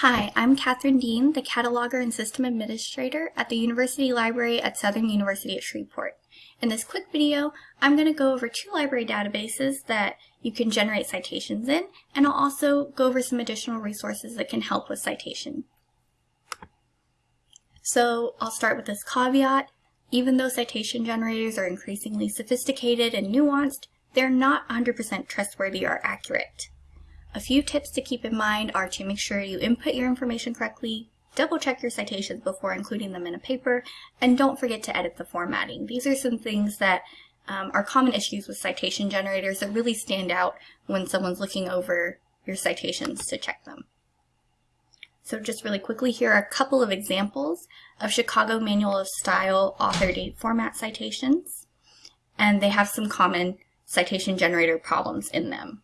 Hi, I'm Catherine Dean, the Cataloger and System Administrator at the University Library at Southern University at Shreveport. In this quick video, I'm going to go over two library databases that you can generate citations in, and I'll also go over some additional resources that can help with citation. So I'll start with this caveat. Even though citation generators are increasingly sophisticated and nuanced, they're not 100% trustworthy or accurate. A few tips to keep in mind are to make sure you input your information correctly, double check your citations before including them in a paper, and don't forget to edit the formatting. These are some things that um, are common issues with citation generators that really stand out when someone's looking over your citations to check them. So just really quickly, here are a couple of examples of Chicago Manual of Style author date format citations, and they have some common citation generator problems in them.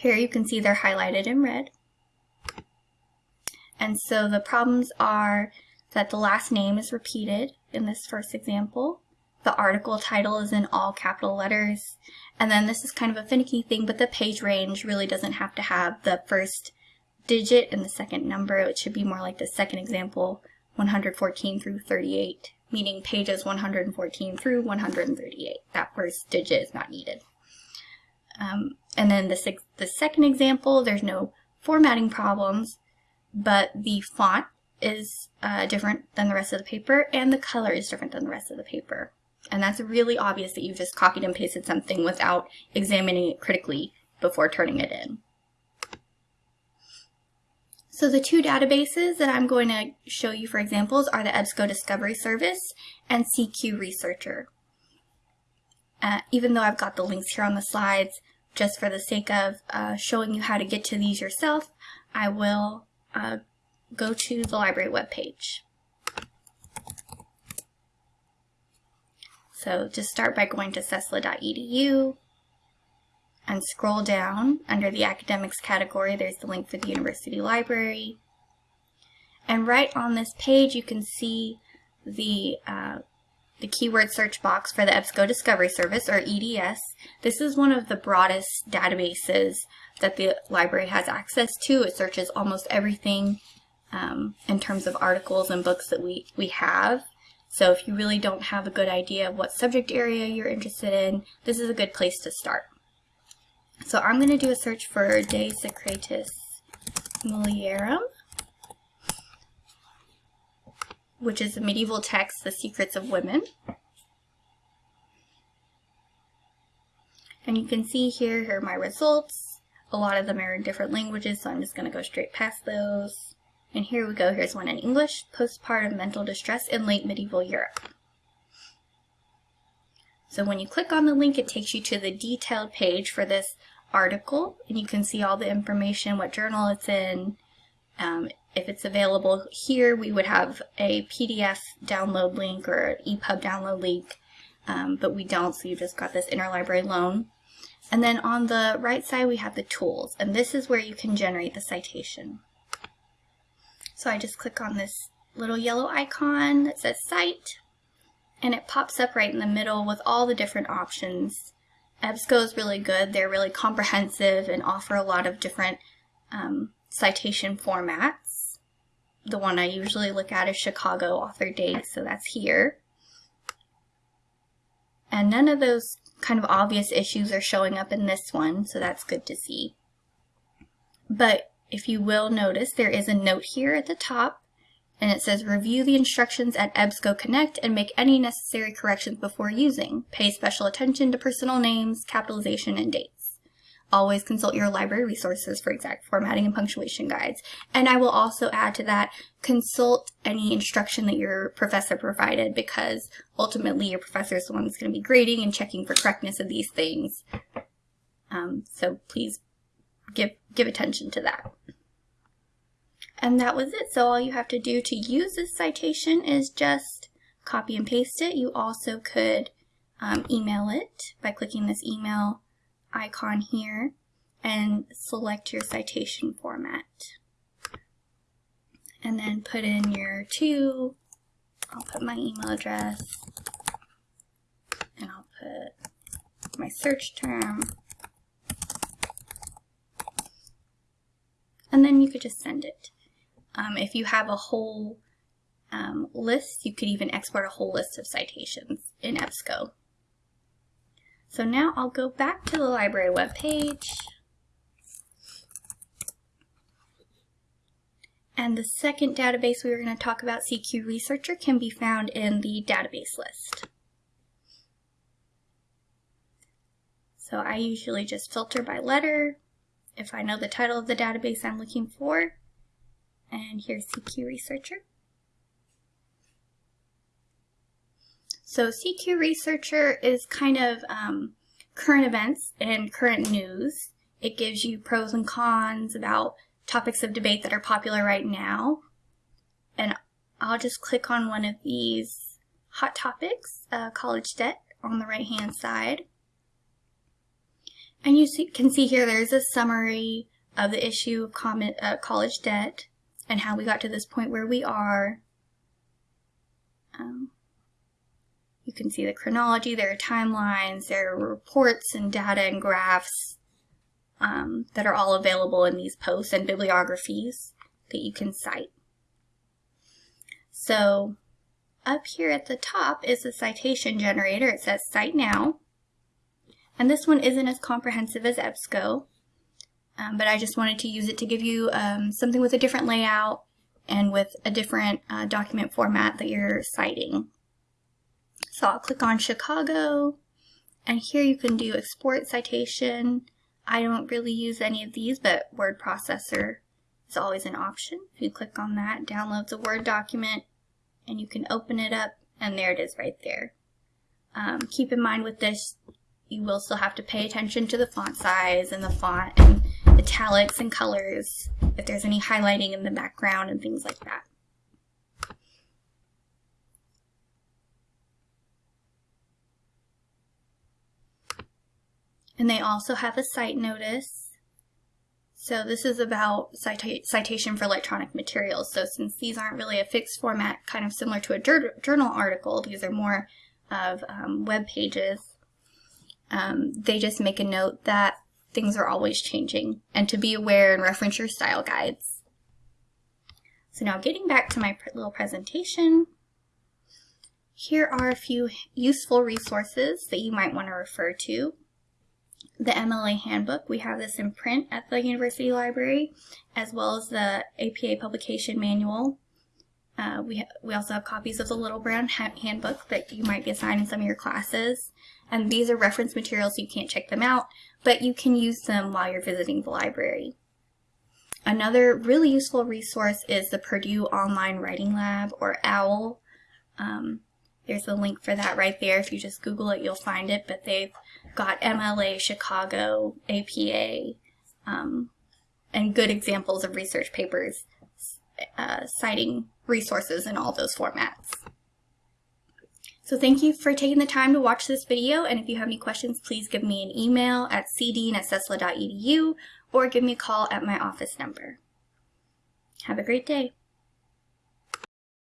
Here you can see they're highlighted in red. And so the problems are that the last name is repeated in this first example. The article title is in all capital letters. And then this is kind of a finicky thing, but the page range really doesn't have to have the first digit and the second number. It should be more like the second example, 114 through 38, meaning pages 114 through 138. That first digit is not needed. Um, and then the, the second example, there's no formatting problems, but the font is uh, different than the rest of the paper and the color is different than the rest of the paper. And that's really obvious that you've just copied and pasted something without examining it critically before turning it in. So the two databases that I'm going to show you for examples are the EBSCO Discovery Service and CQ Researcher. Uh, even though I've got the links here on the slides, just for the sake of uh, showing you how to get to these yourself, I will uh, go to the library webpage. So just start by going to susla.edu and scroll down under the academics category. There's the link for the university library. And right on this page, you can see the uh, the keyword search box for the EBSCO Discovery Service, or EDS. This is one of the broadest databases that the library has access to. It searches almost everything um, in terms of articles and books that we, we have. So if you really don't have a good idea of what subject area you're interested in, this is a good place to start. So I'm going to do a search for De Secretis Mulierum. Which is a medieval text, The Secrets of Women. And you can see here, here are my results. A lot of them are in different languages, so I'm just going to go straight past those. And here we go, here's one in English, Postpartum Mental Distress in Late Medieval Europe. So when you click on the link, it takes you to the detailed page for this article, and you can see all the information, what journal it's in, um, if it's available here, we would have a PDF download link or EPUB download link, um, but we don't, so you just got this interlibrary loan. And then on the right side, we have the tools, and this is where you can generate the citation. So I just click on this little yellow icon that says Cite, and it pops up right in the middle with all the different options. EBSCO is really good. They're really comprehensive and offer a lot of different um, citation formats. The one I usually look at is Chicago author date, so that's here. And none of those kind of obvious issues are showing up in this one, so that's good to see. But if you will notice, there is a note here at the top, and it says review the instructions at EBSCO Connect and make any necessary corrections before using. Pay special attention to personal names, capitalization, and dates. Always consult your library resources for exact formatting and punctuation guides. And I will also add to that, consult any instruction that your professor provided because ultimately your professor is the one that's going to be grading and checking for correctness of these things. Um, so please give, give attention to that. And that was it. So all you have to do to use this citation is just copy and paste it. You also could um, email it by clicking this email icon here and select your citation format. And then put in your two, I'll put my email address, and I'll put my search term. and then you could just send it. Um, if you have a whole um, list, you could even export a whole list of citations in EBSCO. So now I'll go back to the library webpage. And the second database we were going to talk about, CQ Researcher, can be found in the database list. So I usually just filter by letter if I know the title of the database I'm looking for. And here's CQ Researcher. So CQ Researcher is kind of um, current events and current news. It gives you pros and cons about topics of debate that are popular right now. And I'll just click on one of these hot topics, uh, college debt, on the right hand side. And you see, can see here there's a summary of the issue of uh, college debt and how we got to this point where we are. Um, you can see the chronology, there are timelines, there are reports and data and graphs um, that are all available in these posts and bibliographies that you can cite. So up here at the top is the citation generator. It says Cite Now. And this one isn't as comprehensive as EBSCO, um, but I just wanted to use it to give you um, something with a different layout and with a different uh, document format that you're citing. So I'll click on Chicago, and here you can do export citation. I don't really use any of these, but word processor is always an option. If you click on that, downloads a Word document, and you can open it up, and there it is right there. Um, keep in mind with this, you will still have to pay attention to the font size and the font and italics and colors, if there's any highlighting in the background and things like that. And they also have a cite notice. So this is about cita citation for electronic materials. So since these aren't really a fixed format, kind of similar to a journal article, these are more of um, web pages, um, they just make a note that things are always changing and to be aware and reference your style guides. So now getting back to my little presentation, here are a few useful resources that you might want to refer to. The MLA handbook, we have this in print at the University Library, as well as the APA publication manual. Uh, we, we also have copies of the Little Brown Handbook that you might be assigned in some of your classes. And these are reference materials, so you can't check them out, but you can use them while you're visiting the library. Another really useful resource is the Purdue Online Writing Lab, or OWL. Um, there's a link for that right there. If you just Google it, you'll find it. But they've got MLA, Chicago, APA, um, and good examples of research papers uh, citing resources in all those formats. So thank you for taking the time to watch this video, and if you have any questions, please give me an email at cdean or give me a call at my office number. Have a great day.